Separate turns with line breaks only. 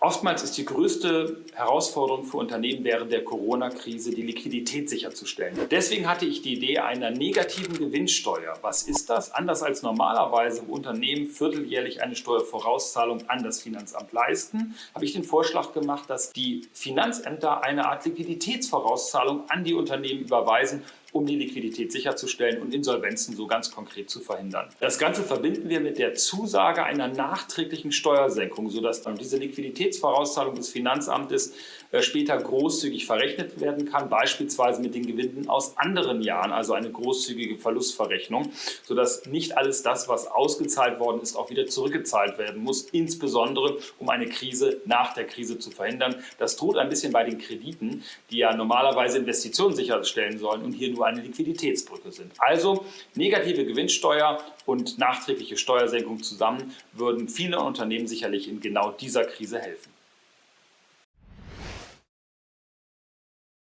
Oftmals ist die größte Herausforderung für Unternehmen während der Corona-Krise die Liquidität sicherzustellen. Deswegen hatte ich die Idee einer negativen Gewinnsteuer. Was ist das? Anders als normalerweise, wo Unternehmen vierteljährlich eine Steuervorauszahlung an das Finanzamt leisten, habe ich den Vorschlag gemacht, dass die Finanzämter eine Art Liquiditätsvorauszahlung an die Unternehmen überweisen, um die Liquidität sicherzustellen und Insolvenzen so ganz konkret zu verhindern. Das Ganze verbinden wir mit der Zusage einer nachträglichen Steuersenkung, sodass dann diese Liquiditätsvorauszahlung des Finanzamtes äh, später großzügig verrechnet werden kann, beispielsweise mit den Gewinnen aus anderen Jahren, also eine großzügige Verlustverrechnung, sodass nicht alles das, was ausgezahlt worden ist, auch wieder zurückgezahlt werden muss, insbesondere um eine Krise nach der Krise zu verhindern. Das droht ein bisschen bei den Krediten, die ja normalerweise Investitionen sicherstellen sollen und hier nur eine Liquiditätsbrücke sind. Also negative Gewinnsteuer und nachträgliche Steuersenkung zusammen würden vielen Unternehmen sicherlich in genau dieser Krise helfen.